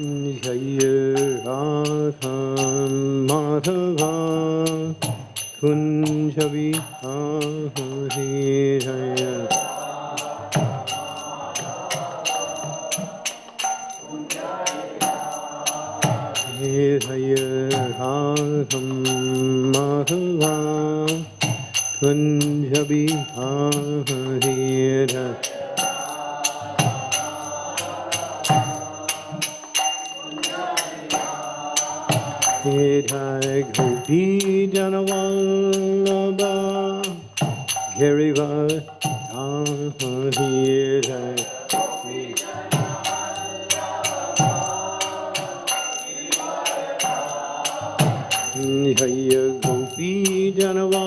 जय राधा माधवा कुञ्ज विहारे जय हे जय राधं Madhava Kunj Hare Gopi Janavallabha Girivar Hare Hare Gopi Janavallabha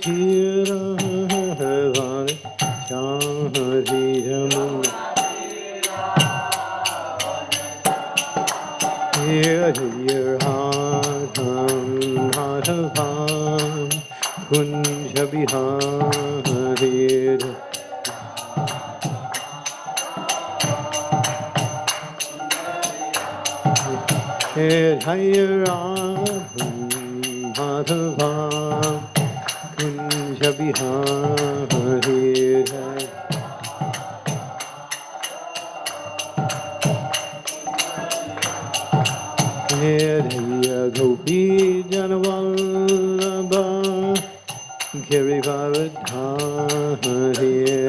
जमुन तीरा हवान चाहरी जमुन Here हम माधवान Kunj Bihari Here Jabihar Hare Hare Hiraya Gopi Janavallabha Girivardha Hare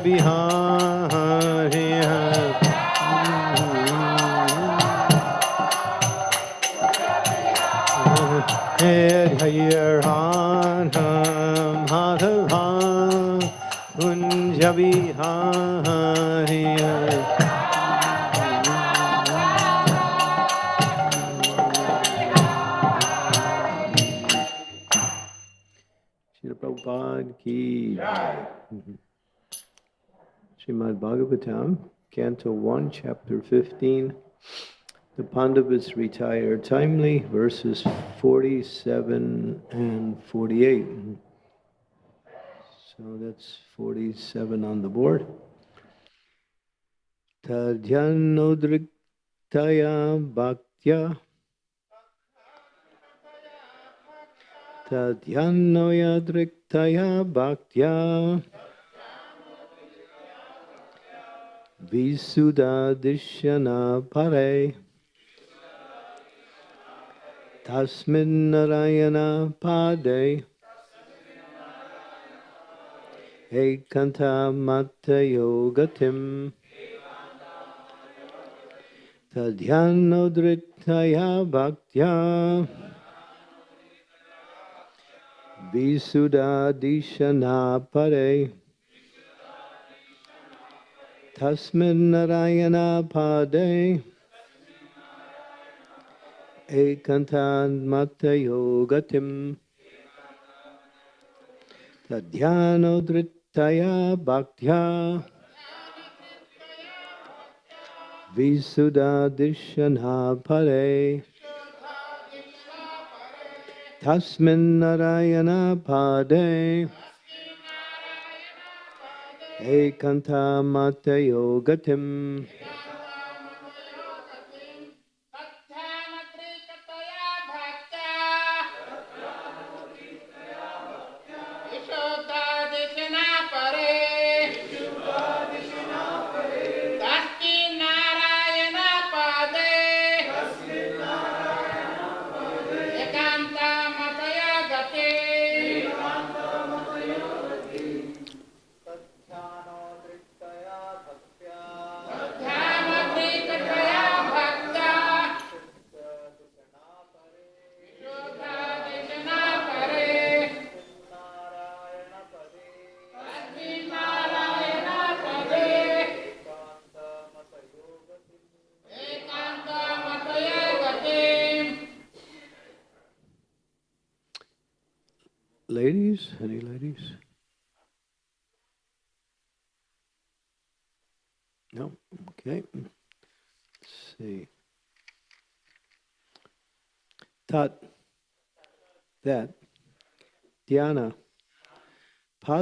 Kunja Bihari Jaya Ragham Madhava Kunja Bihari Srimad Bhagavatam, Canto 1, Chapter 15. The Pandavas retire timely, verses 47 and 48. So that's 47 on the board. Tadyanodriktaya bhaktya Tadhyanoyadriktaya bhaktya Visudadishyana pare Tasmin Narayana pade Ekanta Mata Yogatim Tadhyanodritaya Bhaktya Visudadishana Pare Tasmin Narayana Pade. Ekantan Mata Yogatim. Tadhyanodritaya Bhaktya. Visudadishana Pare. Tasmin Narayana Pade Ekanta Mata Yogatim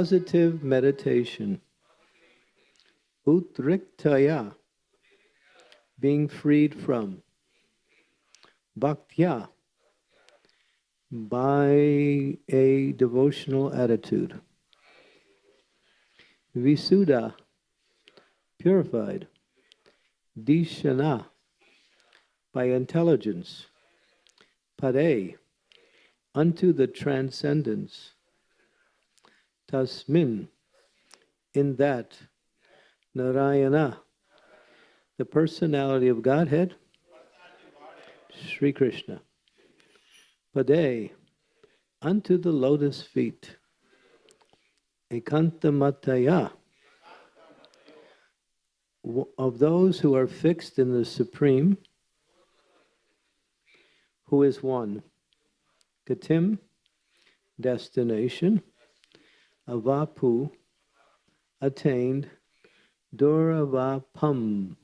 positive meditation, utriktaya, being freed from, bhaktya, by a devotional attitude. Visuddha, purified. Dishana, by intelligence. Pare, unto the transcendence. Tasmin, in that. Narayana, the personality of Godhead. Sri Krishna. Pade, unto the lotus feet. Ekantamataya, of those who are fixed in the Supreme, who is one. Katim, destination. Avapu, attained. Duravapam,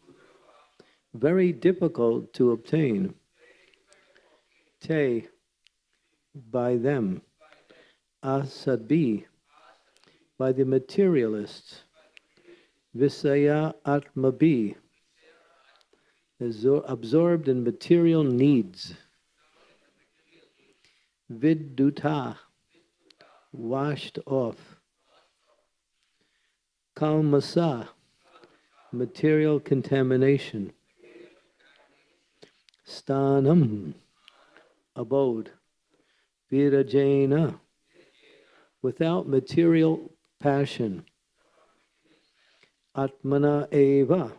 very difficult to obtain. Te, by them. Asabi, by the materialists. Visaya Atmabi, absorbed in material needs. Viduta, washed off. Kalmasa, material contamination. Stanam, abode. Virajena, without material passion. Atmana eva,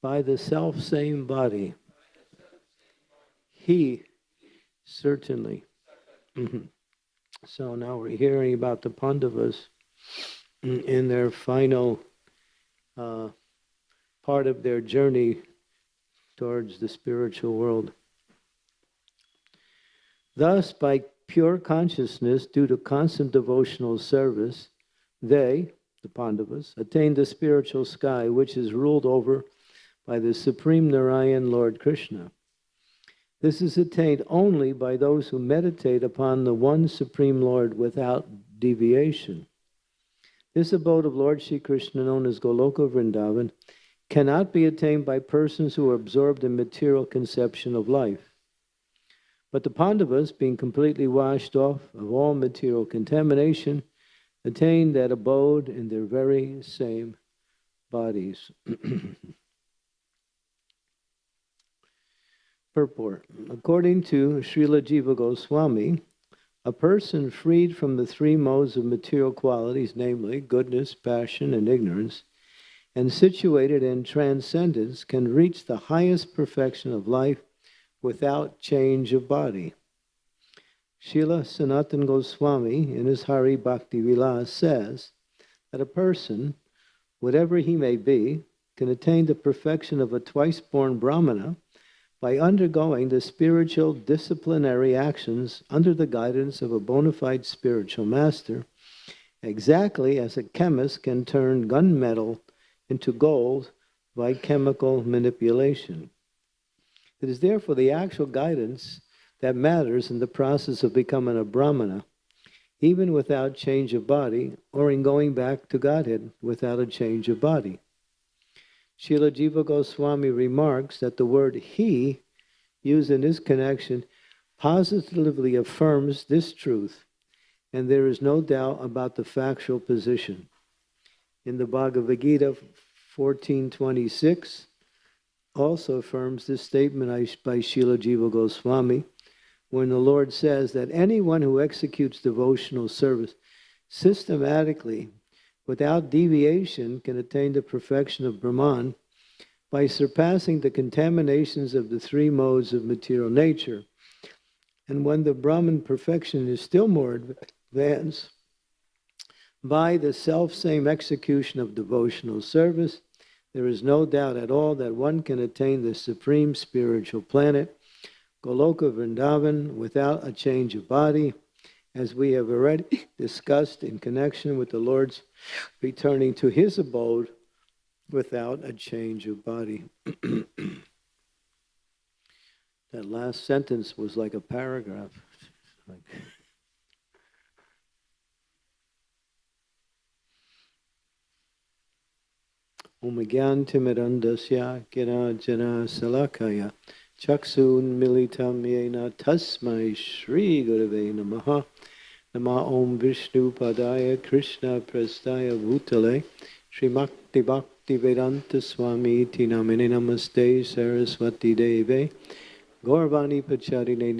by the self same body. He, certainly. So now we're hearing about the Pandavas in in their final uh, part of their journey towards the spiritual world. Thus, by pure consciousness, due to constant devotional service, they, the Pandavas, attained the spiritual sky, which is ruled over by the Supreme Narayan Lord Krishna. This is attained only by those who meditate upon the one Supreme Lord without deviation. This abode of Lord Sri Krishna, known as Goloka Vrindavan, cannot be attained by persons who are absorbed in material conception of life. But the Pandavas, being completely washed off of all material contamination, attained that abode in their very same bodies. Purport. According to Srila Jiva Goswami, A person freed from the three modes of material qualities, namely goodness, passion, and ignorance, and situated in transcendence, can reach the highest perfection of life without change of body. Srila Sanatan Goswami, in his Hari Bhakti Vilas, says that a person, whatever he may be, can attain the perfection of a twice born Brahmana by undergoing the spiritual disciplinary actions under the guidance of a bona fide spiritual master, exactly as a chemist can turn gunmetal into gold by chemical manipulation. It is therefore the actual guidance that matters in the process of becoming a Brahmana, even without change of body, or in going back to Godhead without a change of body. Srila Jiva Goswami remarks that the word he used in this connection positively affirms this truth, and there is no doubt about the factual position. In the Bhagavad Gita 1426, also affirms this statement by Srila Jiva Goswami, when the Lord says that anyone who executes devotional service systematically without deviation can attain the perfection of Brahman by surpassing the contaminations of the three modes of material nature. And when the Brahman perfection is still more advanced, by the self-same execution of devotional service, there is no doubt at all that one can attain the supreme spiritual planet, Goloka Vrindavan, without a change of body, as we have already discussed in connection with the Lord's returning to his abode without a change of body. that last sentence was like a paragraph. Like Omagyantimirandasya Jana Salakaya Chaksun Militam Yena Tasmai Shri Gurave Namaha. Nama Om Vishnu Padaya Krishna Prastaya Bhutale. Srimakti Bhakti Vedanta Swami Tinamini Namaste Saraswati Deve. Gaurvani Pacharine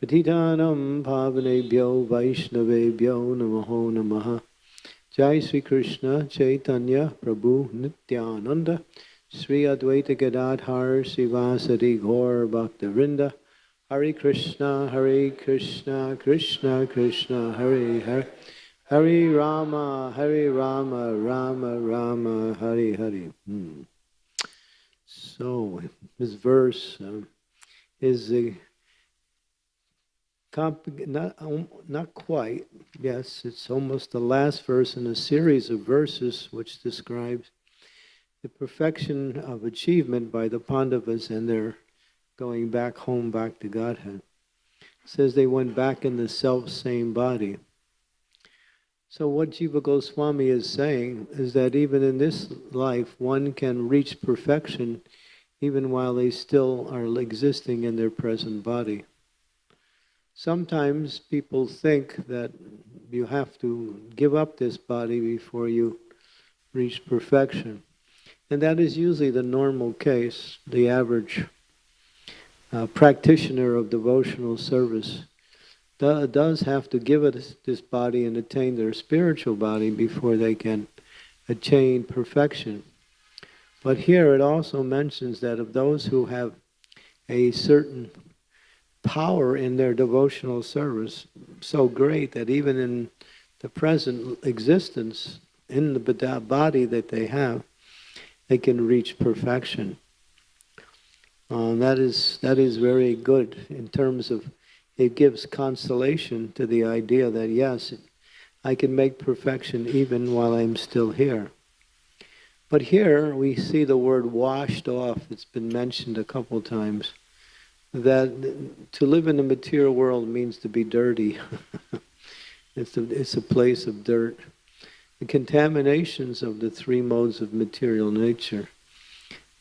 Patitanam Pavanebhyo Vaishnavebhyo Namaho Namaha. Jai Sri Krishna Chaitanya Prabhu Nityananda. Sri Advaita Gadadhar Sivasati Gaur Bhaktavinda Hare Krishna Hare Krishna Krishna Krishna Hare Hare. Hare Rama Hare Rama Rama Rama Hare Hare. Hmm. So this verse um, is a comp- not um, not quite. Yes, it's almost the last verse in a series of verses which describes the perfection of achievement by the Pandavas and their going back home, back to Godhead. It says they went back in the self same body. So what Jiva Goswami is saying is that even in this life, one can reach perfection even while they still are existing in their present body. Sometimes people think that you have to give up this body before you reach perfection. And that is usually the normal case, the average uh, practitioner of devotional service do, does have to give it this body and attain their spiritual body before they can attain perfection. But here it also mentions that of those who have a certain power in their devotional service so great that even in the present existence, in the body that they have, they can reach perfection. Um, that is that is very good in terms of it gives consolation to the idea that yes, I can make perfection even while I'm still here. But here we see the word washed off. It's been mentioned a couple times. That to live in the material world means to be dirty. it's, a, it's a place of dirt. The contaminations of the three modes of material nature.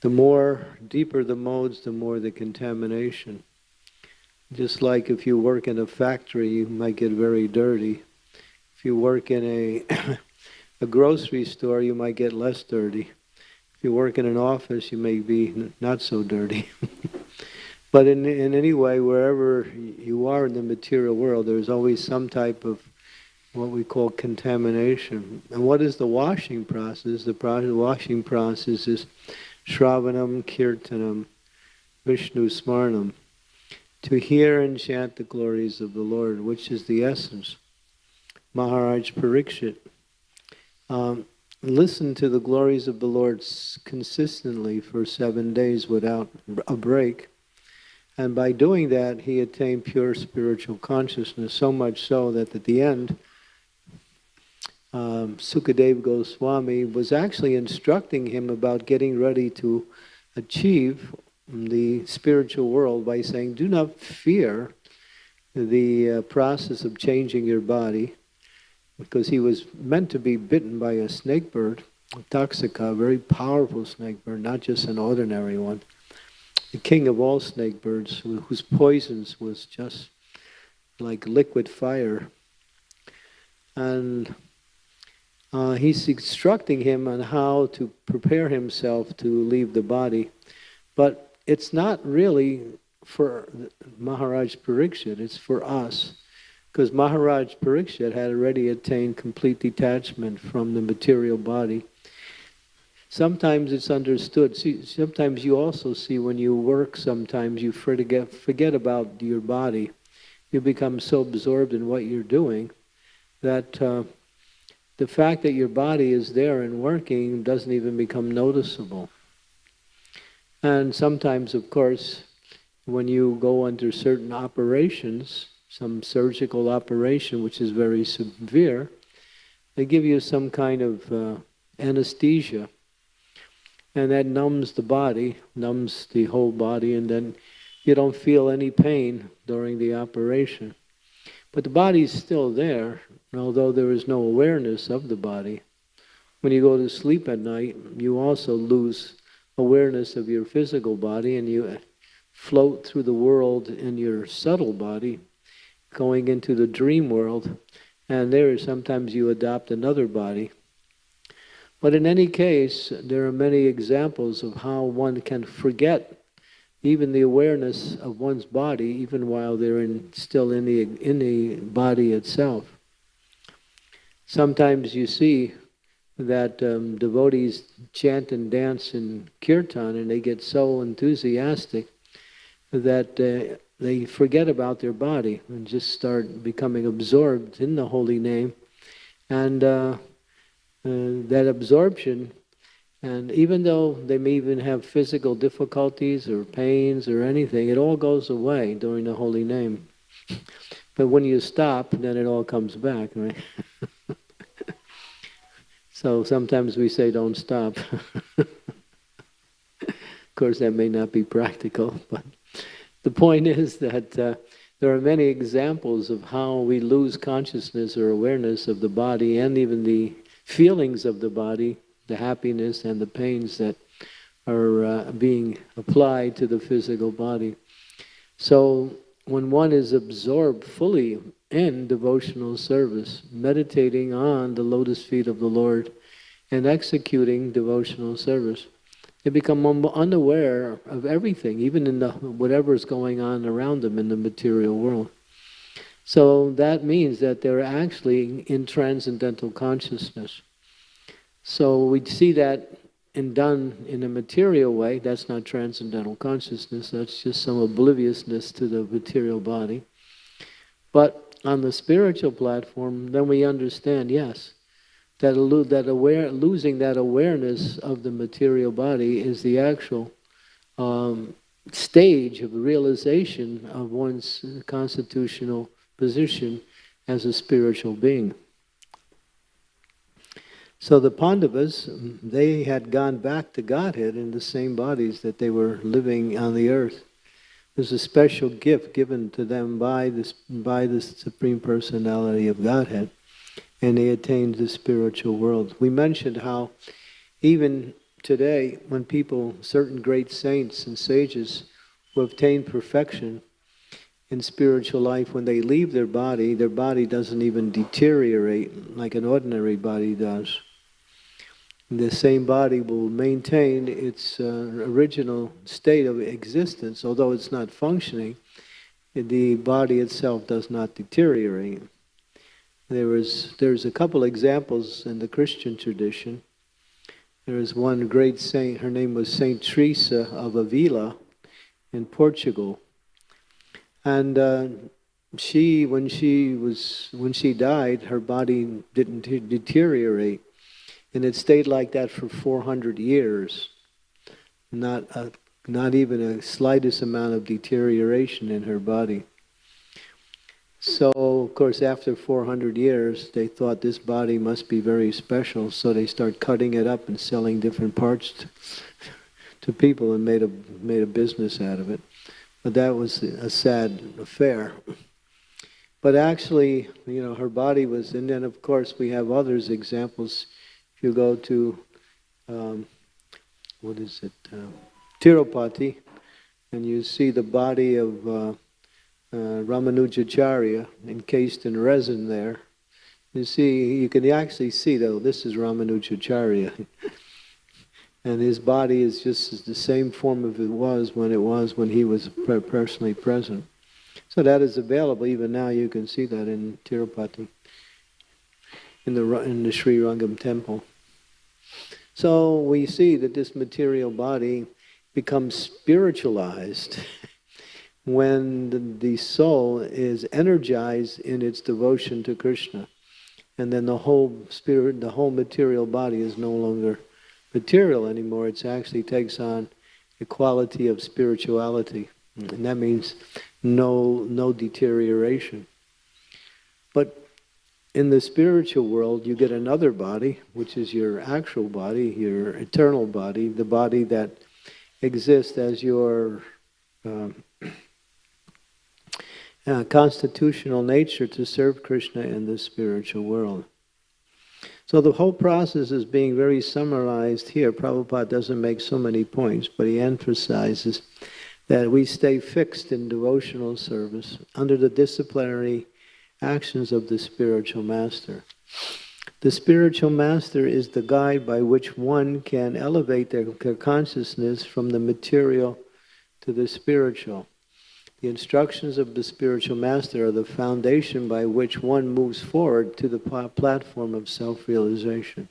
The more deeper the modes, the more the contamination. Just like if you work in a factory, you might get very dirty. If you work in a a grocery store, you might get less dirty. If you work in an office, you may be not so dirty. but in, in any way, wherever you are in the material world, there's always some type of what we call contamination. And what is the washing process? The pro- washing process is Shravanam, Kirtanam, Vishnu Smarnam, to hear and chant the glories of the Lord, which is the essence. Maharaj Parikshit. Um, listen to the glories of the Lord consistently for seven days without a break. And by doing that, he attained pure spiritual consciousness, so much so that at the end, um, Sukadev Goswami was actually instructing him about getting ready to achieve the spiritual world by saying, Do not fear the uh, process of changing your body, because he was meant to be bitten by a snake bird, Taksaka, a very powerful snake bird, not just an ordinary one. The king of all snake birds, whose poisons was just like liquid fire. And uh, he's instructing him on how to prepare himself to leave the body. But it's not really for Maharaj Parikshit, it's for us. Because Maharaj Parikshit had already attained complete detachment from the material body. Sometimes it's understood. See, sometimes you also see when you work, sometimes you forget, forget about your body. You become so absorbed in what you're doing that uh, the fact that your body is there and working doesn't even become noticeable. And sometimes, of course, when you go under certain operations, some surgical operation which is very severe, they give you some kind of uh, anesthesia. And that numbs the body, numbs the whole body, and then you don't feel any pain during the operation. But the body's still there, although there is no awareness of the body. When you go to sleep at night, you also lose awareness of your physical body and you float through the world in your subtle body, going into the dream world, and there sometimes you adopt another body. But in any case, there are many examples of how one can forget even the awareness of one's body, even while they're in, still in the, in the body itself. Sometimes you see that um, devotees chant and dance in kirtan and they get so enthusiastic that uh, they forget about their body and just start becoming absorbed in the holy name. And uh, uh, that absorption, and even though they may even have physical difficulties or pains or anything, it all goes away during the holy name. But when you stop, then it all comes back, right? so sometimes we say, don't stop. of course, that may not be practical, but the point is that uh, there are many examples of how we lose consciousness or awareness of the body and even the feelings of the body, the happiness and the pains that are uh, being applied to the physical body. So when one is absorbed fully in devotional service, meditating on the lotus feet of the Lord and executing devotional service, they become unaware of everything, even in the whatever is going on around them in the material world. So that means that they're actually in transcendental consciousness. So we see that and done in a material way, that's not transcendental consciousness, that's just some obliviousness to the material body. But on the spiritual platform, then we understand, yes, that, that aware, losing that awareness of the material body is the actual um, stage of realization of one's constitutional position as a spiritual being. So the Pandavas, they had gone back to Godhead in the same bodies that they were living on the earth. There's a special gift given to them by, this, by the Supreme Personality of Godhead, and they attained the spiritual world. We mentioned how even today, when people, certain great saints and sages who obtain perfection in spiritual life, when they leave their body, their body doesn't even deteriorate like an ordinary body does. the same body will maintain its uh, original state of existence, although it's not functioning. The body itself does not deteriorate. There was there's a couple examples in the Christian tradition. There is one great saint. Her name was Saint Teresa of Avila, in Portugal, and uh, she when she was when she died, her body didn't deteriorate and it stayed like that for 400 years. Not, a, not even a slightest amount of deterioration in her body. So, of course, after 400 years, they thought this body must be very special, so they start cutting it up and selling different parts to, to people and made a, made a business out of it. But that was a sad affair. But actually, you know, her body was, and then of course we have others examples if you go to, um, what is it, uh, Tirupati, and you see the body of uh, uh, Ramanujacharya encased in resin there, you see, you can actually see though, this is Ramanujacharya. and his body is just the same form of it was when it was when he was personally present. So that is available. Even now you can see that in Tirupati, in the, in the Sri Rangam temple. So we see that this material body becomes spiritualized when the, soul is energized in its devotion to Krishna. And then the whole spirit, the whole material body is no longer material anymore. It actually takes on the quality of spirituality. And that means no, no deterioration. But in the spiritual world, you get another body, which is your actual body, your eternal body, the body that exists as your um, uh, constitutional nature to serve Krishna in the spiritual world. So the whole process is being very summarized here. Prabhupada doesn't make so many points, but he emphasizes that we stay fixed in devotional service under the disciplinary actions of the spiritual master. The spiritual master is the guide by which one can elevate their, consciousness from the material to the spiritual. The instructions of the spiritual master are the foundation by which one moves forward to the platform of self-realization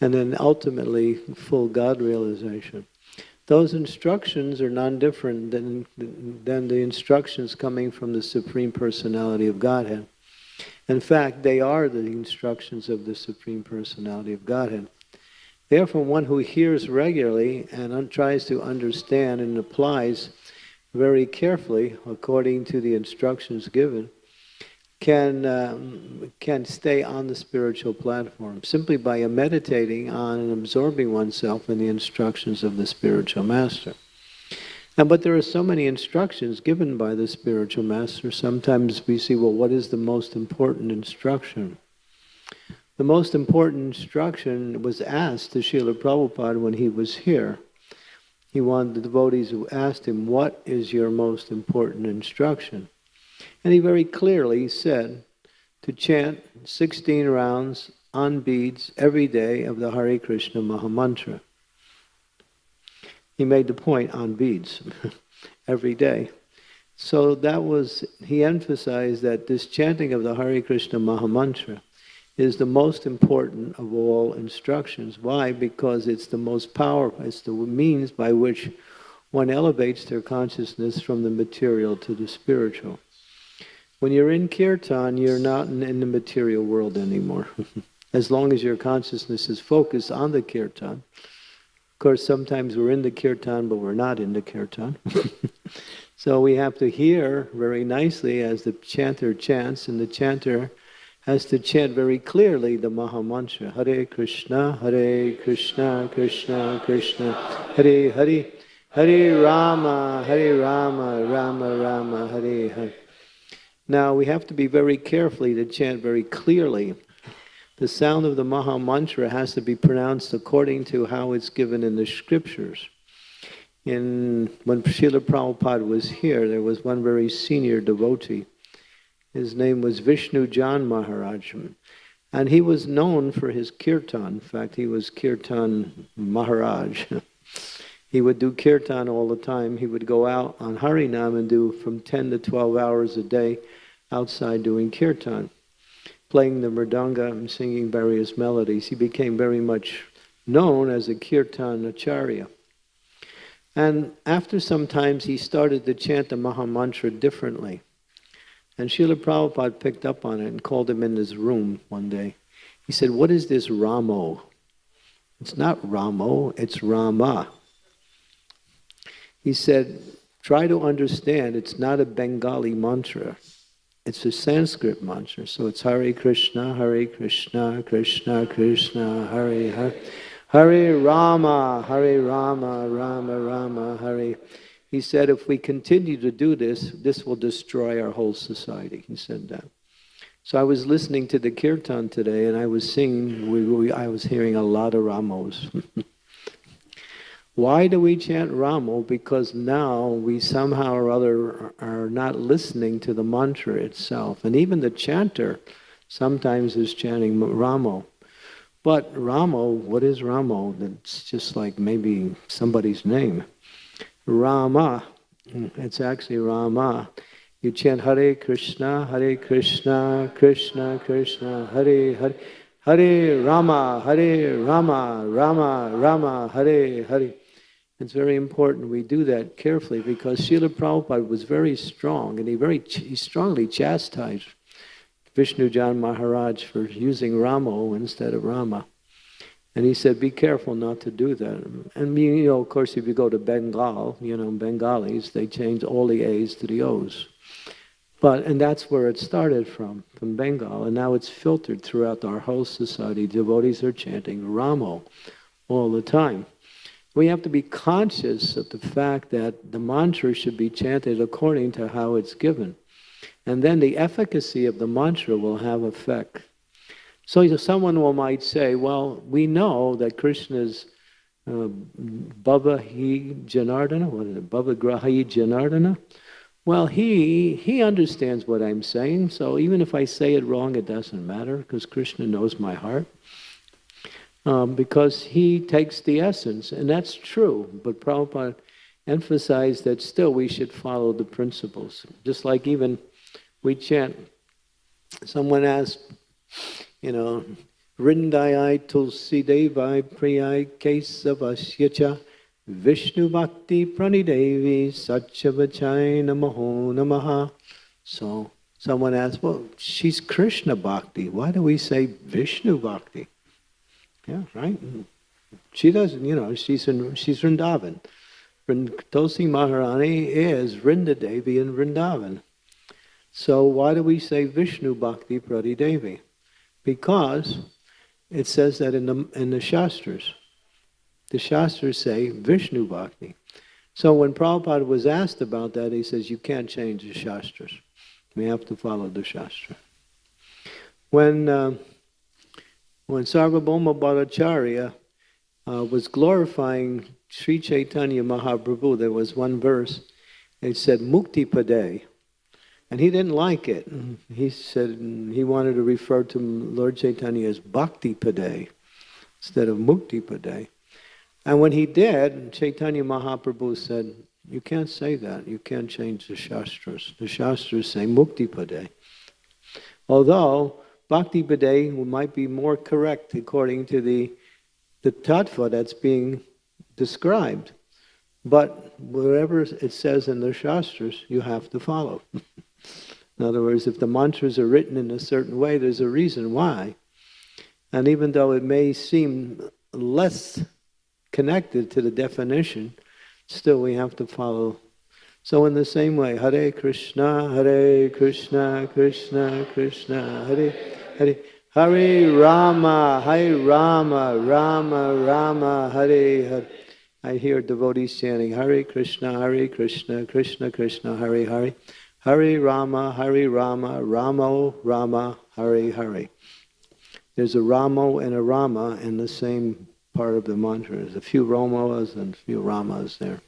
and then ultimately full God realization those instructions are none different than, than the instructions coming from the Supreme Personality of Godhead. In fact, they are the instructions of the Supreme Personality of Godhead. Therefore, one who hears regularly and tries to understand and applies very carefully according to the instructions given can um, can stay on the spiritual platform simply by meditating on and absorbing oneself in the instructions of the spiritual master. And but there are so many instructions given by the spiritual master. Sometimes we see, well, what is the most important instruction? The most important instruction was asked to Srila Prabhupada when he was here. He wanted the devotees who asked him, what is your most important instruction? And he very clearly said to chant 16 rounds on beads every day of the Hare Krishna Mahamantra. He made the point on beads every day. So that was, he emphasized that this chanting of the Hare Krishna Mahamantra is the most important of all instructions. Why? Because it's the most powerful, it's the means by which one elevates their consciousness from the material to the spiritual. When you're in kirtan, you're not in, in the material world anymore. as long as your consciousness is focused on the kirtan. Of course, sometimes we're in the kirtan, but we're not in the kirtan. so we have to hear very nicely as the chanter chants, and the chanter has to chant very clearly the Maha Mantra. Hare Krishna, Hare Krishna, Krishna Krishna, Hare Hare, Hare Rama, Hare Rama, Rama Rama, Hare Hare. Now we have to be very carefully to chant very clearly. The sound of the Maha Mantra has to be pronounced according to how it's given in the scriptures. In, when Srila Prabhupada was here, there was one very senior devotee. His name was Vishnu Jan Maharaj. And he was known for his kirtan. In fact, he was kirtan Maharaj. he would do kirtan all the time. He would go out on Harinam and do from 10 to 12 hours a day outside doing kirtan, playing the mridanga and singing various melodies. He became very much known as a kirtan acharya. And after some times, he started to chant the Maha Mantra differently. And Srila Prabhupada picked up on it and called him in his room one day. He said, What is this Ramo? It's not Ramo, it's Rama. He said, Try to understand, it's not a Bengali mantra. It's a Sanskrit mantra. So it's Hare Krishna, Hare Krishna, Krishna Krishna, Hare Hare. Hare Rama, Hare Rama, Rama Rama, Hare. He said, if we continue to do this, this will destroy our whole society. He said that. So I was listening to the kirtan today, and I was singing. We, we, I was hearing a lot of Ramos. Why do we chant Ramo? Because now we somehow or other are not listening to the mantra itself, and even the chanter sometimes is chanting Ramo. But Ramo, what is Ramo? It's just like maybe somebody's name. Rama, it's actually Rama. You chant Hare Krishna, Hare Krishna, Krishna Krishna, Hare Hare, Hare Rama, Hare Rama, Rama Rama, Hare Hare. It's very important we do that carefully because Srila Prabhupada was very strong and he very he strongly chastised Vishnujan Maharaj for using Ramo instead of Rama. And he said, be careful not to do that. And you know, of course, if you go to Bengal, you know, Bengalis, they change all the A's to the O's. But, and that's where it started from, from Bengal. And now it's filtered throughout our whole society. Devotees are chanting Ramo all the time. We have to be conscious of the fact that the mantra should be chanted according to how it's given. And then the efficacy of the mantra will have effect. So someone will might say, well, we know that Krishna's uh, Bhava Hi Janardana, what is it, Bhava Grahi Janardana? Well, he, he understands what I'm saying, so even if I say it wrong, it doesn't matter, because Krishna knows my heart. Um, because he takes the essence, and that's true, but Prabhupada emphasized that still we should follow the principles. Just like even we chant. Someone asked, you know, Vrindayai Tulsi Devai Priyai Kesavasyacha Vishnu Bhakti Pranidevi Satchavachai Namaho Namaha. So someone asked, well, she's Krishna Bhakti. Why do we say Vishnu Bhakti? Yeah, right? She doesn't, you know, she's in she's Vrindavan. Tulsi Maharani is Vrinda Devi in Vrindavan. So why do we say Vishnu Bhakti Prati Devi? Because it says that in the, in the Shastras. The Shastras say Vishnu Bhakti. So when Prabhupada was asked about that, he says, you can't change the Shastras. We have to follow the Shastra. When, uh, when Sarvabhauma Bhattacharya uh, was glorifying Sri Chaitanya Mahaprabhu, there was one verse, it said, Mukti Pade. And he didn't like it. He said he wanted to refer to Lord Chaitanya as Bhakti Paday instead of Mukti Paday. And when he did, Chaitanya Mahaprabhu said, You can't say that. You can't change the Shastras. The Shastras say Mukti Paday. Although Bhakti Paday might be more correct according to the, the tattva that's being described. But whatever it says in the Shastras, you have to follow. In other words, if the mantras are written in a certain way, there's a reason why. And even though it may seem less connected to the definition, still we have to follow. So in the same way, Hare Krishna, Hare Krishna, Krishna Krishna, Hare Hare. Hare Rama, Hare Rama, Rama Rama, Hare Hare. I hear devotees chanting Hare Krishna, Hare Krishna, Krishna Krishna, Hare Hare. Hare Rama, Hare Rama, Ramo Rama, Hare Hare. There's a Ramo and a Rama in the same part of the mantra. There's a few Ramas and a few Ramas there.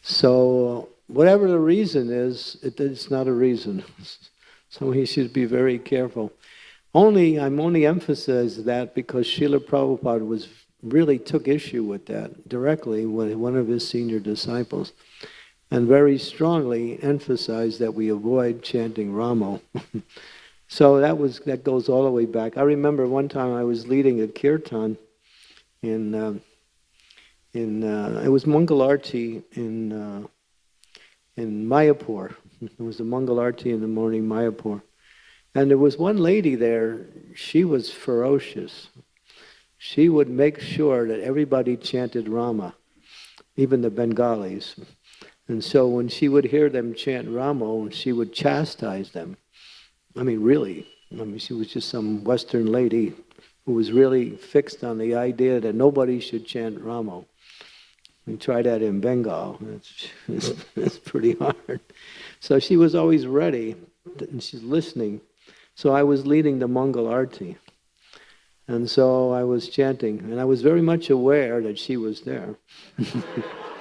So whatever the reason is, it, it's not a reason. so he should be very careful. Only, I'm only emphasizing that because Srila Prabhupada was, really took issue with that directly with one of his senior disciples and very strongly emphasized that we avoid chanting Ramo. so that was that goes all the way back. I remember one time I was leading a kirtan in uh, in uh, it was Mangalarti in uh, in Mayapur. It was a Mangalarti in the morning, Mayapur. And there was one lady there, she was ferocious. She would make sure that everybody chanted Rama, even the Bengalis. And so when she would hear them chant Ramo, she would chastise them. I mean, really. I mean, she was just some Western lady who was really fixed on the idea that nobody should chant Ramo. We try that in Bengal. It's, it's, it's pretty hard. So she was always ready, and she's listening. So I was leading the Mangalarti. And so I was chanting, and I was very much aware that she was there.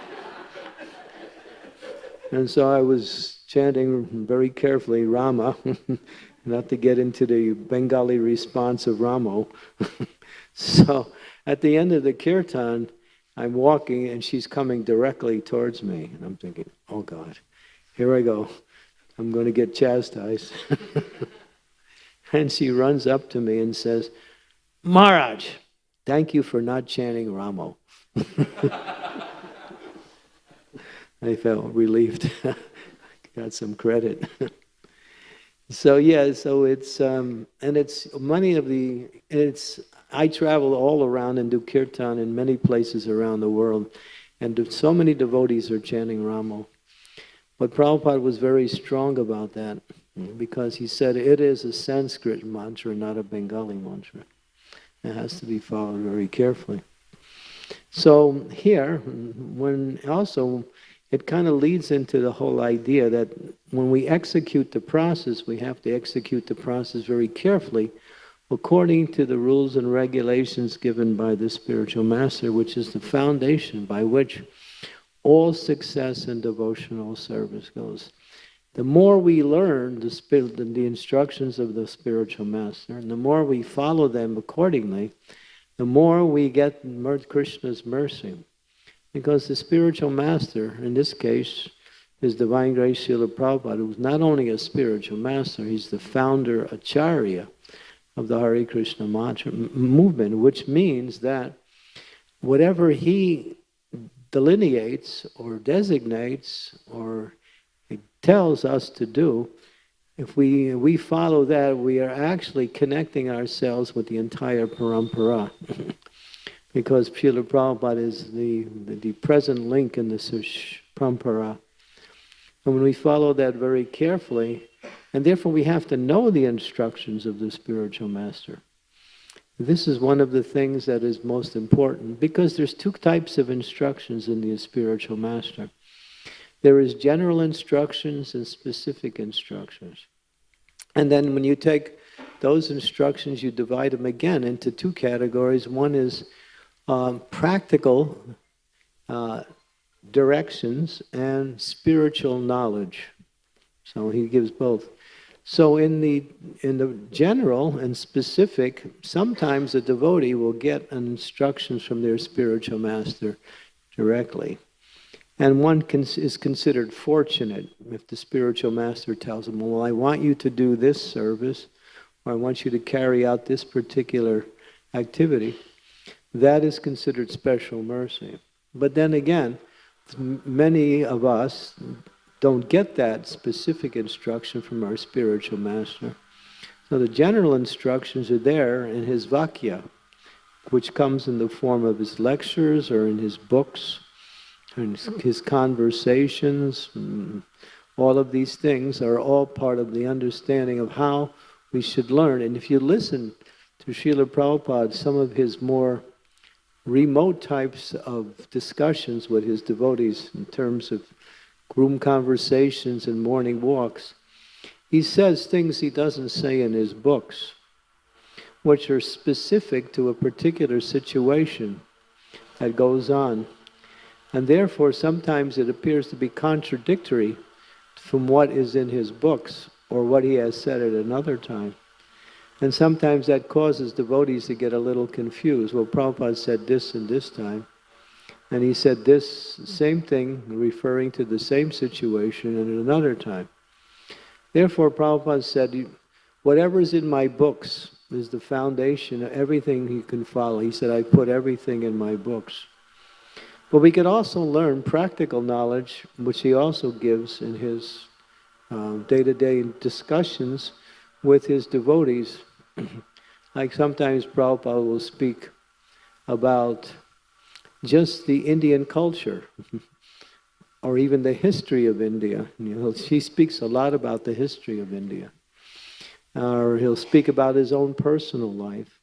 and so I was chanting very carefully Rama, not to get into the Bengali response of Ramo. so at the end of the kirtan, I'm walking and she's coming directly towards me. And I'm thinking, oh God, here I go. I'm going to get chastised. and she runs up to me and says, Maharaj, thank you for not chanting Ramo. I felt relieved. Got some credit. so yeah, so it's um, and it's many of the it's I travel all around and do kirtan in many places around the world, and so many devotees are chanting Ramo. But Prabhupada was very strong about that because he said it is a Sanskrit mantra, not a Bengali mantra. It has to be followed very carefully. So here, when also it kind of leads into the whole idea that when we execute the process, we have to execute the process very carefully according to the rules and regulations given by the spiritual master, which is the foundation by which all success in devotional service goes. The more we learn the, spirit, the instructions of the spiritual master, and the more we follow them accordingly, the more we get Krishna's mercy. Because the spiritual master, in this case, is Divine Grace Srila Prabhupada, who's not only a spiritual master, he's the founder, Acharya, of the Hare Krishna mantra movement, which means that whatever he delineates or designates or tells us to do, if we, we follow that, we are actually connecting ourselves with the entire parampara. because Srila Prabhupada is the, the, the, present link in the parampara. And when we follow that very carefully, and therefore we have to know the instructions of the spiritual master. This is one of the things that is most important because there's two types of instructions in the spiritual master. There is general instructions and specific instructions. And then when you take those instructions, you divide them again into two categories. One is um, practical uh, directions and spiritual knowledge. So he gives both. So in the in the general and specific, sometimes a devotee will get instructions from their spiritual master directly. And one is considered fortunate if the spiritual master tells them, well, I want you to do this service, or I want you to carry out this particular activity. That is considered special mercy. But then again, many of us don't get that specific instruction from our spiritual master. So the general instructions are there in his Vakya, which comes in the form of his lectures or in his books, and his conversations. Mm, all of these things are all part of the understanding of how we should learn. And if you listen to Srila Prabhupada, some of his more remote types of discussions with his devotees in terms of room conversations and morning walks, he says things he doesn't say in his books, which are specific to a particular situation that goes on. And therefore, sometimes it appears to be contradictory from what is in his books or what he has said at another time. And sometimes that causes devotees to get a little confused. Well, Prabhupada said this and this time. And he said this same thing, referring to the same situation at another time. Therefore, Prabhupada said, whatever is in my books is the foundation of everything you can follow. He said, I put everything in my books. But we could also learn practical knowledge, which he also gives in his um, day-to-day discussions with his devotees. like sometimes Prabhupada will speak about just the Indian culture or even the history of India. You know, he speaks a lot about the history of India. Or he'll speak about his own personal life.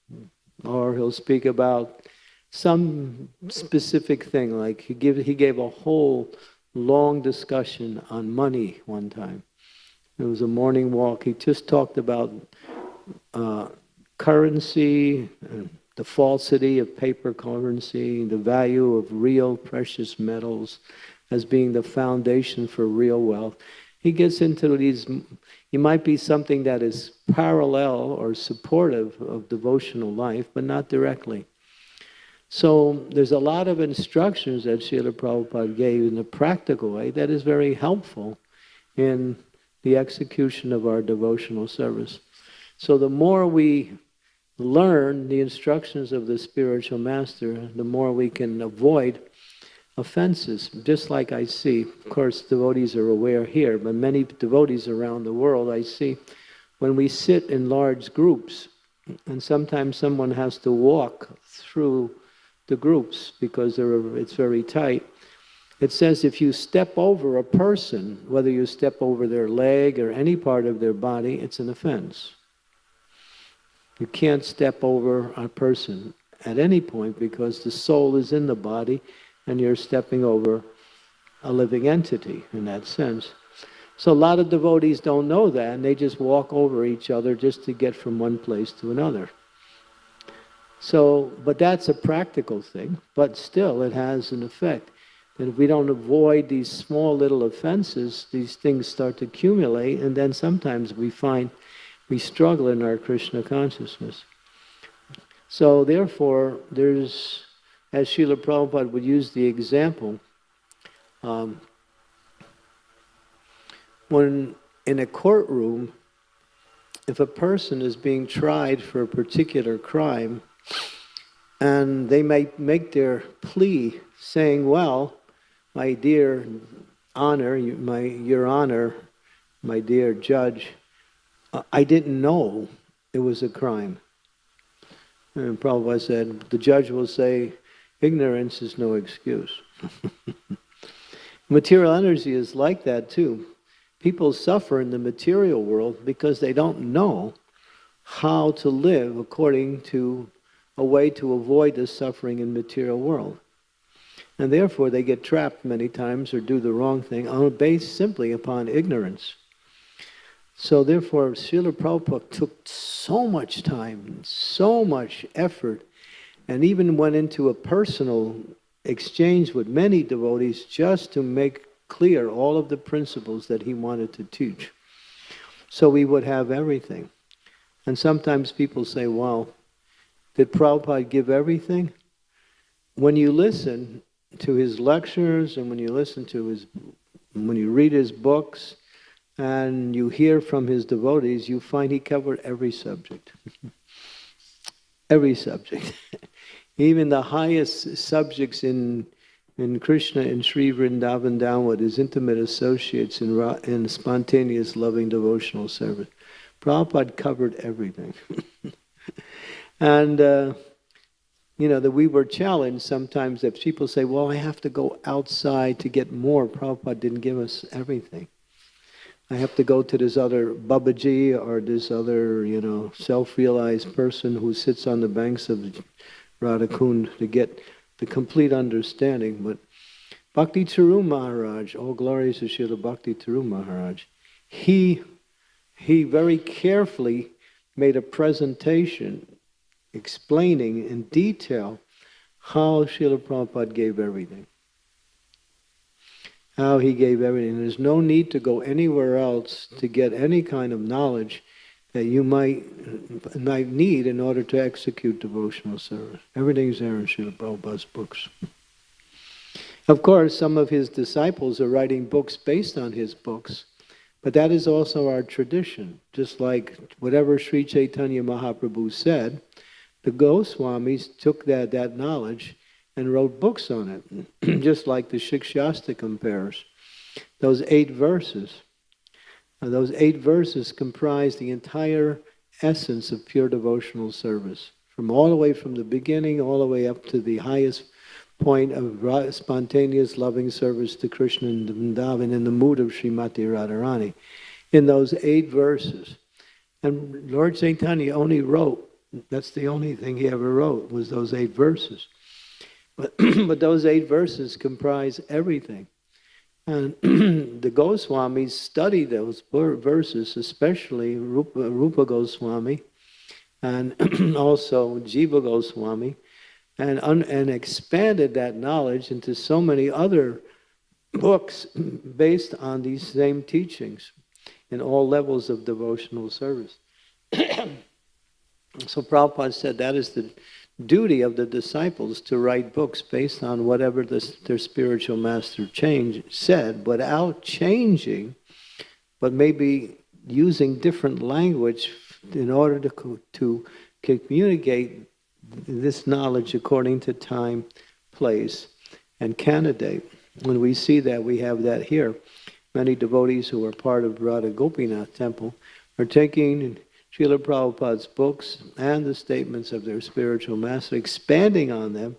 Or he'll speak about some specific thing, like he, give, he gave a whole long discussion on money one time. It was a morning walk. He just talked about uh, currency, the falsity of paper currency, the value of real precious metals as being the foundation for real wealth. He gets into these, it might be something that is parallel or supportive of devotional life, but not directly. So there's a lot of instructions that Srila Prabhupada gave in a practical way that is very helpful in the execution of our devotional service. So the more we learn the instructions of the spiritual master, the more we can avoid offenses. Just like I see, of course, devotees are aware here, but many devotees around the world, I see when we sit in large groups, and sometimes someone has to walk through the groups because it's very tight. It says if you step over a person, whether you step over their leg or any part of their body, it's an offense. You can't step over a person at any point because the soul is in the body and you're stepping over a living entity in that sense. So a lot of devotees don't know that and they just walk over each other just to get from one place to another. So, but that's a practical thing, but still it has an effect. And if we don't avoid these small little offenses, these things start to accumulate, and then sometimes we find we struggle in our Krishna consciousness. So therefore, there's, as Srila Prabhupada would use the example, um, when in a courtroom, if a person is being tried for a particular crime, and they may make their plea saying, well, my dear honor, my, your honor, my dear judge, I didn't know it was a crime. And Prabhupada said, the judge will say, ignorance is no excuse. material energy is like that too. People suffer in the material world because they don't know how to live according to a way to avoid the suffering in material world. And therefore they get trapped many times or do the wrong thing on based simply upon ignorance. So therefore Srila Prabhupada took so much time, so much effort, and even went into a personal exchange with many devotees just to make clear all of the principles that he wanted to teach. So we would have everything. And sometimes people say, well, did Prabhupada give everything? When you listen to his lectures and when you listen to his, when you read his books and you hear from his devotees, you find he covered every subject. every subject. Even the highest subjects in in Krishna and Sri Vrindavan down with his intimate associates in, in spontaneous loving devotional service. Prabhupada covered everything. And, uh, you know, that we were challenged sometimes that people say, well, I have to go outside to get more. Prabhupada didn't give us everything. I have to go to this other Babaji or this other, you know, self-realized person who sits on the banks of Radhakund to get the complete understanding. But Bhakti Charu Maharaj, all glories to Srila Bhakti Charu Maharaj, he, he very carefully made a presentation explaining in detail how Srila Prabhupada gave everything. How he gave everything. There's no need to go anywhere else to get any kind of knowledge that you might, might need in order to execute devotional service. Everything's there in Srila Prabhupada's books. Of course, some of his disciples are writing books based on his books, but that is also our tradition. Just like whatever Sri Chaitanya Mahaprabhu said, the Goswamis took that, that knowledge and wrote books on it, just like the Shikshastakam compares. Those eight verses, uh, those eight verses comprise the entire essence of pure devotional service, from all the way from the beginning, all the way up to the highest point of spontaneous loving service to Krishna and Vrindavan in the mood of Srimati Radharani. In those eight verses. And Lord Chaitanya only wrote, that's the only thing he ever wrote, was those eight verses. But, but those eight verses comprise everything. And the Goswamis study those verses, especially Rupa, Rupa Goswami and also Jiva Goswami, and, and expanded that knowledge into so many other books based on these same teachings in all levels of devotional service. so Prabhupada said that is the duty of the disciples to write books based on whatever the, their spiritual master change, said without changing, but maybe using different language in order to, to communicate this knowledge according to time, place, and candidate. When we see that, we have that here. Many devotees who are part of Radha Gopinath temple are taking Srila Prabhupada's books and the statements of their spiritual master, expanding on them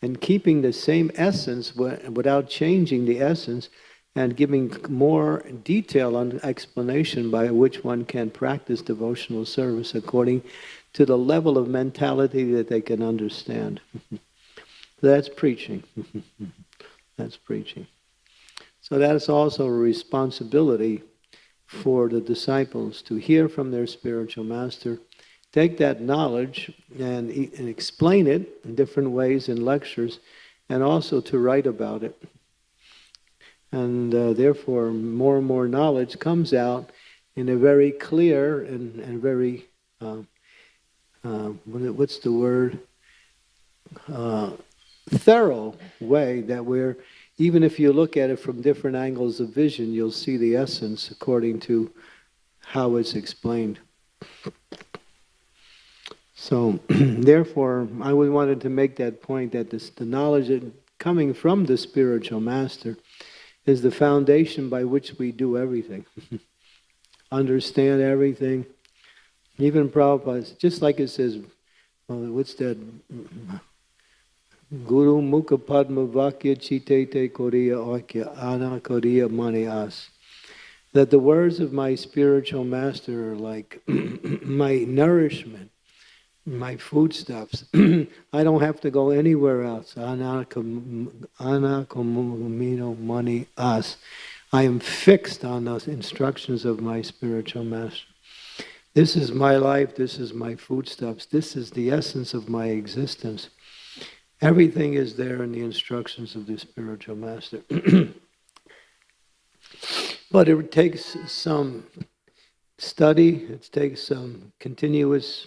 and keeping the same essence without changing the essence and giving more detail on explanation by which one can practice devotional service according to the level of mentality that they can understand. That's preaching. That's preaching. So that's also a responsibility for the disciples to hear from their spiritual master, take that knowledge and, and explain it in different ways in lectures, and also to write about it. And uh, therefore, more and more knowledge comes out in a very clear and, and very uh, uh, what's the word? Uh, thorough way that we're, even if you look at it from different angles of vision, you'll see the essence according to how it's explained. So, therefore, I wanted to make that point that this, the knowledge coming from the spiritual master is the foundation by which we do everything. Understand everything, even Prabhupada, just like it says, uh, what's that? Guru Mukha Padma Vakya Chitete Koriya Akya Ana Koriya Mani As. That the words of my spiritual master are like my nourishment, my foodstuffs. I don't have to go anywhere else. Ana Komino Mani As. I am fixed on those instructions of my spiritual master. This is my life, this is my foodstuffs, this is the essence of my existence. Everything is there in the instructions of the spiritual master. but it takes some study, it takes some continuous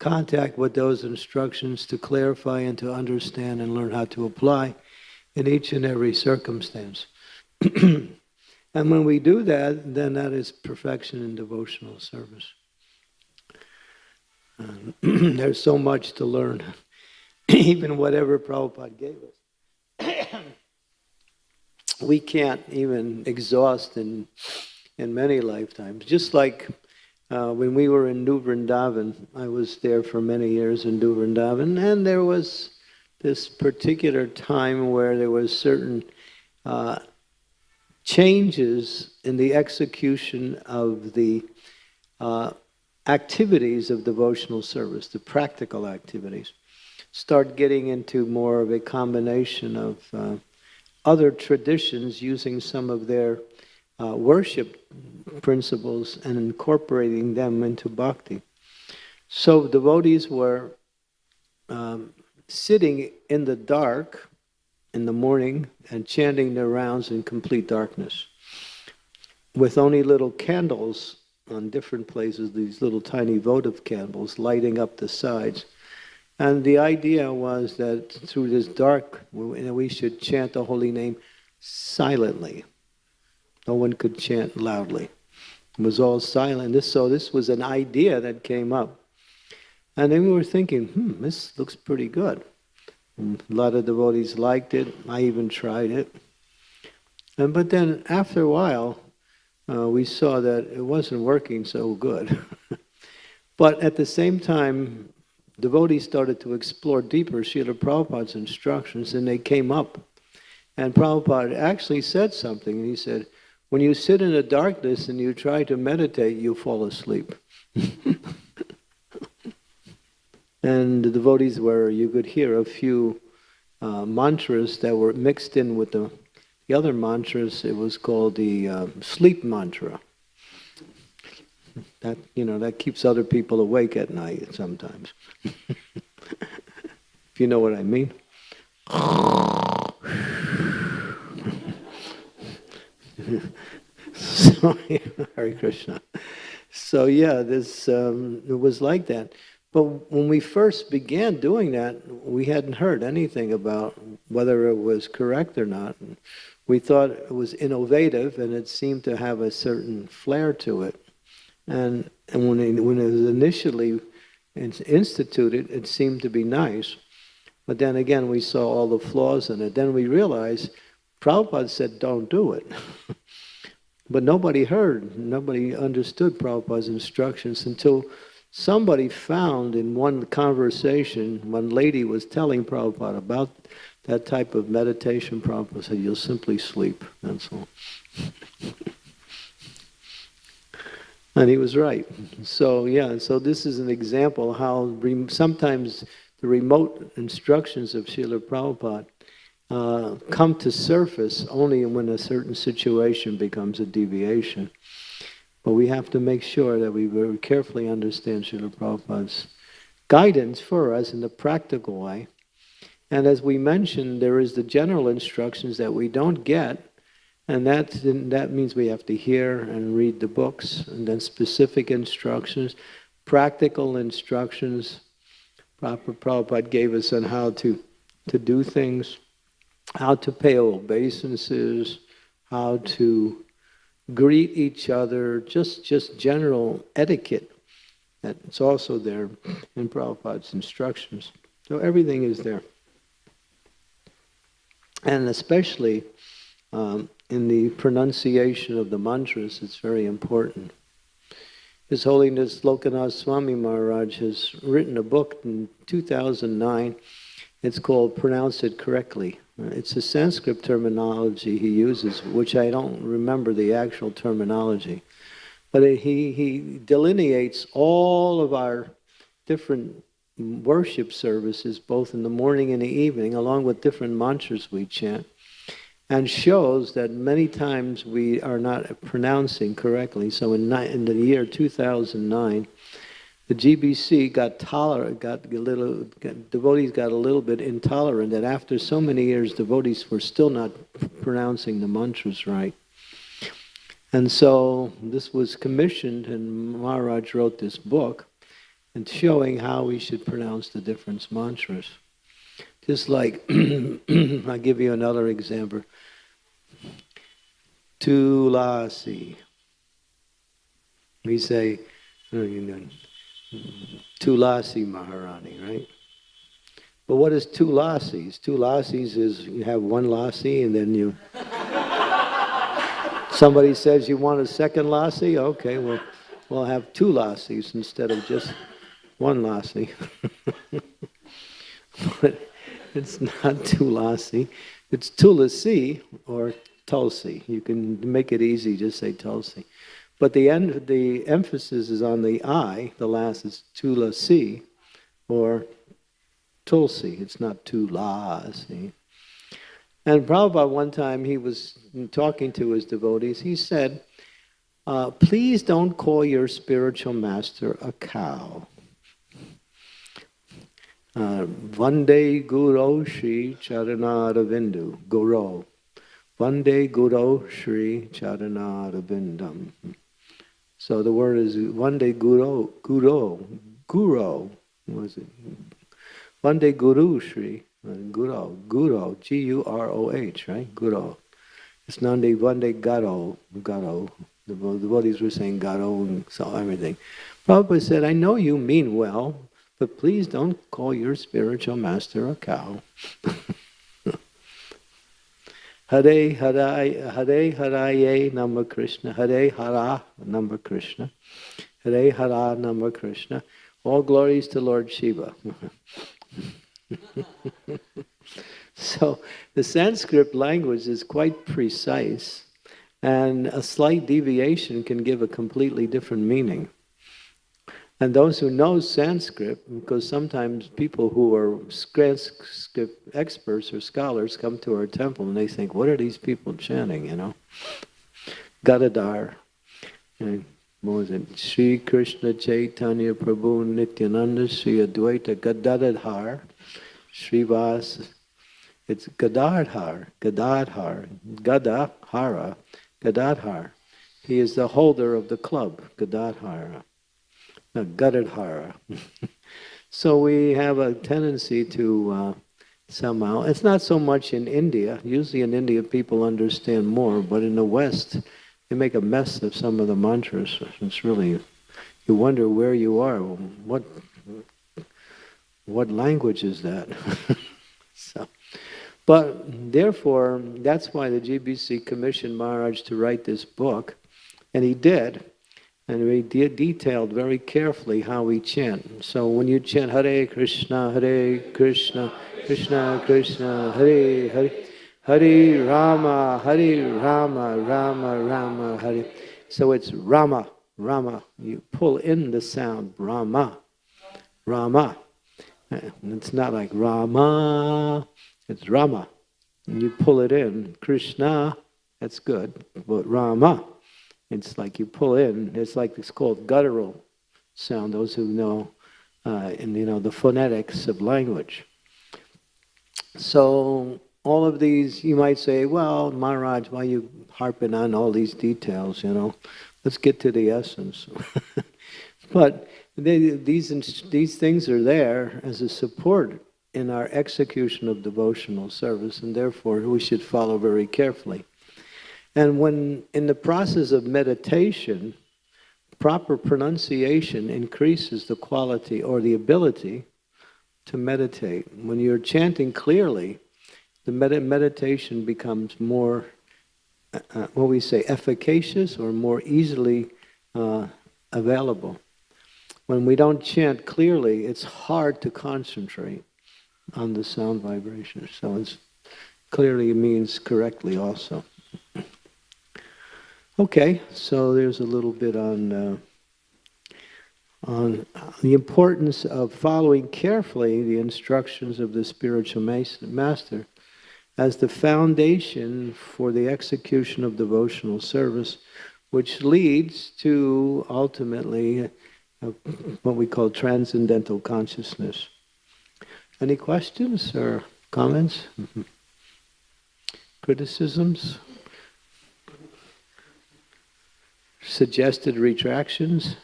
contact with those instructions to clarify and to understand and learn how to apply in each and every circumstance. and when we do that, then that is perfection in devotional service. there's so much to learn, even whatever Prabhupada gave us. we can't even exhaust in, in many lifetimes. Just like uh, when we were in New Vrindavan, I was there for many years in New Vrindavan, and there was this particular time where there was certain uh, changes in the execution of the uh, activities of devotional service, the practical activities, start getting into more of a combination of uh, other traditions using some of their uh, worship principles and incorporating them into bhakti. So devotees were um, sitting in the dark in the morning and chanting their rounds in complete darkness with only little candles on different places these little tiny votive candles lighting up the sides. And the idea was that through this dark, we should chant the holy name silently. No one could chant loudly. It was all silent. This, so this was an idea that came up. And then we were thinking, hmm, this looks pretty good. And a lot of devotees liked it. I even tried it. And but then after a while, uh, we saw that it wasn't working so good. but at the same time, devotees started to explore deeper Srila Prabhupada's instructions, and they came up. And Prabhupada actually said something, he said, when you sit in the darkness and you try to meditate, you fall asleep. and the devotees were, you could hear a few uh, mantras that were mixed in with the, the other mantras. It was called the uh, sleep mantra. That, you know, that keeps other people awake at night sometimes. if you know what I mean. so, Hare Krishna. So yeah, this um, it was like that. But when we first began doing that, we hadn't heard anything about whether it was correct or not. We thought it was innovative, and it seemed to have a certain flair to it. And and when it, when it was initially instituted, it seemed to be nice. But then again, we saw all the flaws in it. Then we realized Prabhupada said, don't do it. but nobody heard, nobody understood Prabhupada's instructions until somebody found in one conversation, one lady was telling Prabhupada about that type of meditation. Prabhupada said, you'll simply sleep, that's all. and he was right. So yeah, so this is an example how sometimes the remote instructions of Srila Prabhupada uh, come to surface only when a certain situation becomes a deviation. But we have to make sure that we very carefully understand Srila Prabhupada's guidance for us in the practical way. And as we mentioned, there is the general instructions that we don't get, and that, that means we have to hear and read the books, and then specific instructions, practical instructions. Prabhupada gave us on how to, to do things how to pay obeisances, how to greet each other, just, just general etiquette. That's also there in Prabhupada's instructions. So everything is there. And especially um, in the pronunciation of the mantras, it's very important. His Holiness Lokanath Swami Maharaj has written a book in 2009. It's called Pronounce It Correctly. It's a Sanskrit terminology he uses, which I don't remember the actual terminology. But he, he delineates all of our different worship services, both in the morning and the evening, along with different mantras we chant, and shows that many times we are not pronouncing correctly. So in, in the year 2009, the GBC got tolerant, got a little, got, devotees got a little bit intolerant that after so many years, devotees were still not pronouncing the mantras right. And so this was commissioned, and Maharaj wrote this book, and showing how we should pronounce the different mantras. Just like, I'll give you another example. Tulasi. We say, Tulasi Maharani, right? But what is two lassies? Two lassies is you have one lassie and then you... Somebody says you want a second lassie? Okay, well, we'll have two lassies instead of just one lassie. but it's not two lassie. It's tulasi or tulsi. You can make it easy, just say tulsi. But the, end, the emphasis is on the I, the last is tulasi, or tulsi. It's not tulasi. And Prabhupada one time, he was talking to his devotees, he said, uh, please don't call your spiritual master a cow. Uh, Vande Guru Shri Charanaravindu, Guru. Vande Guru Shri Charanarabindam. So the word is Vande Guru, Guru, Guru, was it? Vande Guru Shri, uh, Guru, Guru, G-U-R-O-H, right? Guru. It's Nande Vande Garo, Garo. The the devotees were saying Garo and so everything. Prabhupada said, I know you mean well, but please don't call your spiritual master a cow. Hare Hare Hare Haraye Nama Krishna Hare Hara Nama Krishna Hare Hara Nama Krishna All glories to Lord Shiva. so the Sanskrit language is quite precise and a slight deviation can give a completely different meaning. And those who know Sanskrit, because sometimes people who are Sanskrit experts or scholars come to our temple and they think, what are these people chanting, you know? Gadadhar. And what was it? Sri Krishna Chaitanya Prabhu Nityananda Sri Advaita Gadadhar Srivas. It's Gadadhar, Gadadhar, Gadahara, Gadadhar. He is the holder of the club, Gadadhara. Gadadhara. so we have a tendency to uh, somehow, it's not so much in India, usually in India people understand more, but in the West they make a mess of some of the mantras. It's really, you wonder where you are, what, what language is that? so, but therefore, that's why the GBC commissioned Maharaj to write this book, and he did. And we de detailed very carefully how we chant. So when you chant Hare Krishna, Hare Krishna, Krishna Krishna, Hare Hare, Hare Rama, Hare Rama, Rama Rama, Hare. So it's Rama, Rama. You pull in the sound, Rama, Rama. It's not like Rama, it's Rama. And you pull it in, Krishna, that's good, but Rama. It's like you pull in. It's like it's called guttural sound. Those who know, uh, and you know the phonetics of language. So all of these, you might say, well, Maharaj, why are you harping on all these details? You know, let's get to the essence. but they, these these things are there as a support in our execution of devotional service, and therefore we should follow very carefully. And when in the process of meditation, proper pronunciation increases the quality or the ability to meditate. When you're chanting clearly, the med meditation becomes more, uh, uh, what we say, efficacious or more easily uh, available. When we don't chant clearly, it's hard to concentrate on the sound vibration. So it clearly means correctly also. Okay, so there's a little bit on uh, on the importance of following carefully the instructions of the spiritual master as the foundation for the execution of devotional service, which leads to ultimately uh, what we call transcendental consciousness. Any questions or comments? Criticisms? Suggested retractions,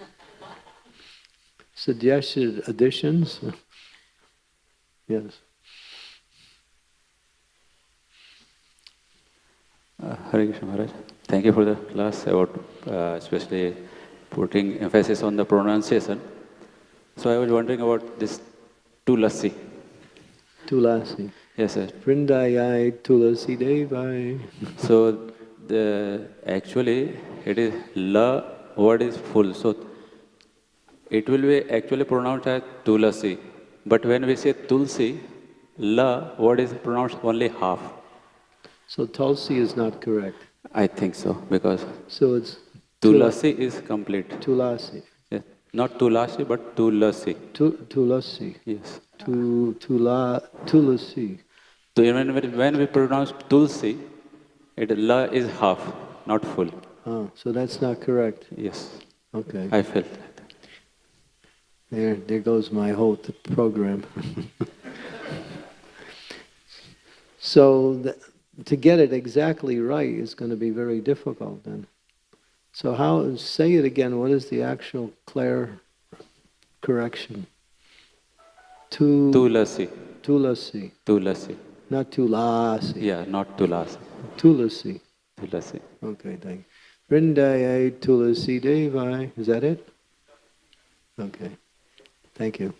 suggested additions. yes. Uh, Hare Krishna Maharaj, thank you for the class about uh, especially putting emphasis on the pronunciation. So I was wondering about this tulasi. Tulasi. Yes, sir. Vrindayai tulasi devai. so the actually it is la word is full. So it will be actually pronounced as tulasi. But when we say tulsi, la word is pronounced only half. So tulsi is not correct. I think so because so it's tulasi is complete. Tulasi. Yes. Not tulasi but tulasi. Tu, tulasi. Yes. Tu, tula, tulasi. So when, when we pronounce tulsi, it la is half, not full. Oh, so that's not correct. Yes. Okay. I felt that. There, there goes my whole program. so the, to get it exactly right is going to be very difficult then. So how, say it again, what is the actual clear correction? Tu, Tulasi. tulasi, Tulasi. not tulasi. Yeah, not Tulasi. Tulasi. Tulasi. Okay, thank you. Vrindayai tulasi devai. Is that it? Okay. Thank you.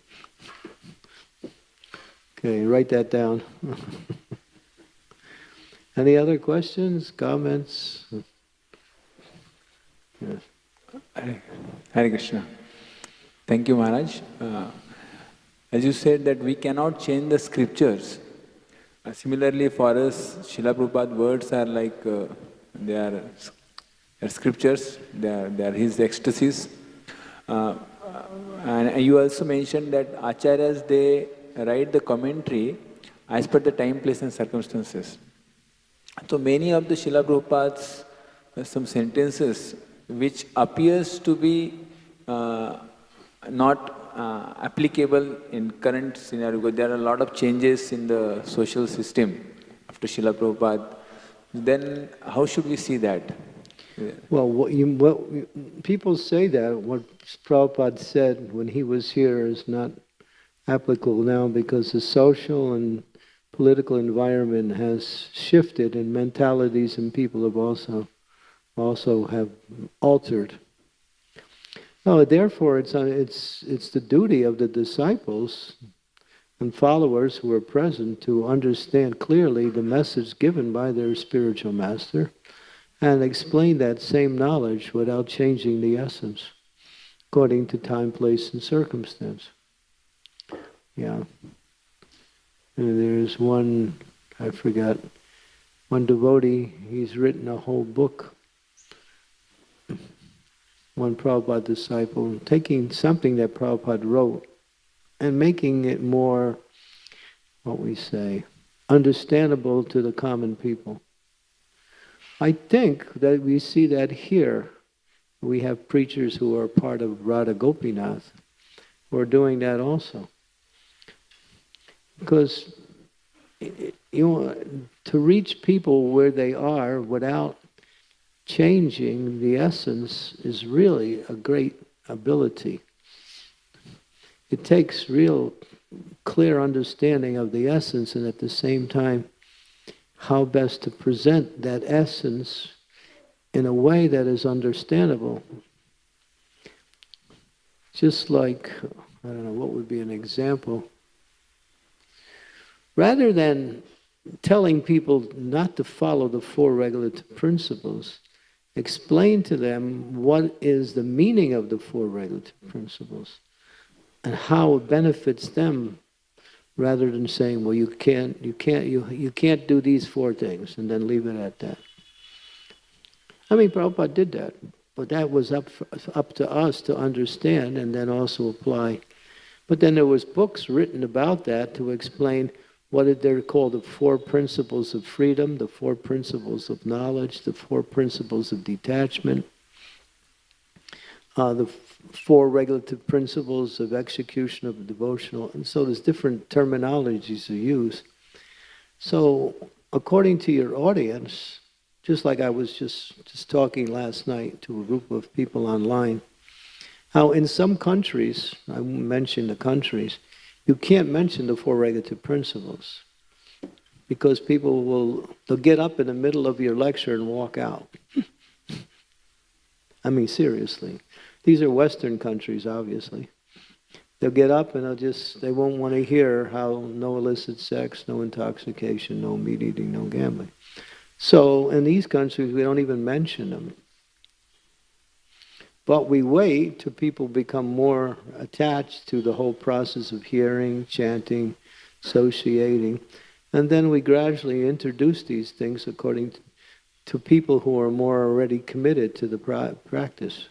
Okay, write that down. Any other questions, comments? Yes. Hare Krishna. Thank you, Maharaj. Uh, as you said that we cannot change the scriptures. Uh, similarly, for us, Srila Prabhupada words are like uh, they are scriptures. They are, his ecstasies. Uh, and you also mentioned that acharyas they write the commentary as per the time, place, and circumstances. So many of the Srila Prabhupada's uh, some sentences which appears to be uh, not uh, applicable in current scenario because there are a lot of changes in the social system after Srila Prabhupada. Then how should we see that? Well, what you, what people say that what Prabhupada said when he was here is not applicable now because the social and political environment has shifted and mentalities and people have also also have altered. No, therefore, it's uh, it's it's the duty of the disciples and followers who are present to understand clearly the message given by their spiritual master and explain that same knowledge without changing the essence according to time, place, and circumstance. Yeah. And there's one, I forgot, one devotee, he's written a whole book, one Prabhupada disciple, taking something that Prabhupada wrote and making it more, what we say, understandable to the common people. I think that we see that here. We have preachers who are part of Radha Gopinath who are doing that also. Because you know, to reach people where they are without changing the essence is really a great ability. It takes real clear understanding of the essence and at the same time how best to present that essence in a way that is understandable. Just like, I don't know, what would be an example? Rather than telling people not to follow the four regulative principles, explain to them what is the meaning of the four regulative principles and how it benefits them rather than saying, well, you can't, you can't, you, you can't do these four things, and then leave it at that. I mean, Prabhupada did that, but that was up, for, up to us to understand and then also apply. But then there was books written about that to explain what they're called the four principles of freedom, the four principles of knowledge, the four principles of detachment, uh, the four regulative principles of execution of devotional, and so there's different terminologies to use. So, according to your audience, just like I was just, just talking last night to a group of people online, how in some countries, I won't mention the countries, you can't mention the four regulative principles because people will they'll get up in the middle of your lecture and walk out. I mean seriously. These are Western countries, obviously. They'll get up and they'll just they won't want to hear how no illicit sex, no intoxication, no meat eating, no gambling. So in these countries we don't even mention them. But we wait till people become more attached to the whole process of hearing, chanting, associating, and then we gradually introduce these things according to, to people who are more already committed to the pra- practice.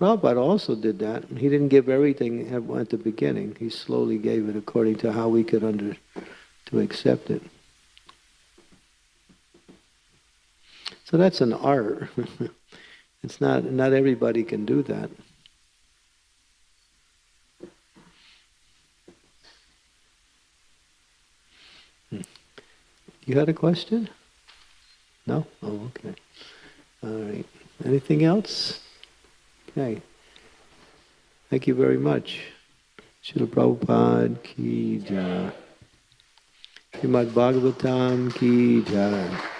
Prabhupada also did that. He didn't give everything at, at the beginning. He slowly gave it according to how we could under to accept it. So that's an art. it's not not everybody can do that. Hmm. You had a question? No? Oh, okay. All right. Anything else? Okay. Thank you very much. Srila Prabhupada ki jai. Srimad Bhagavatam ki jai.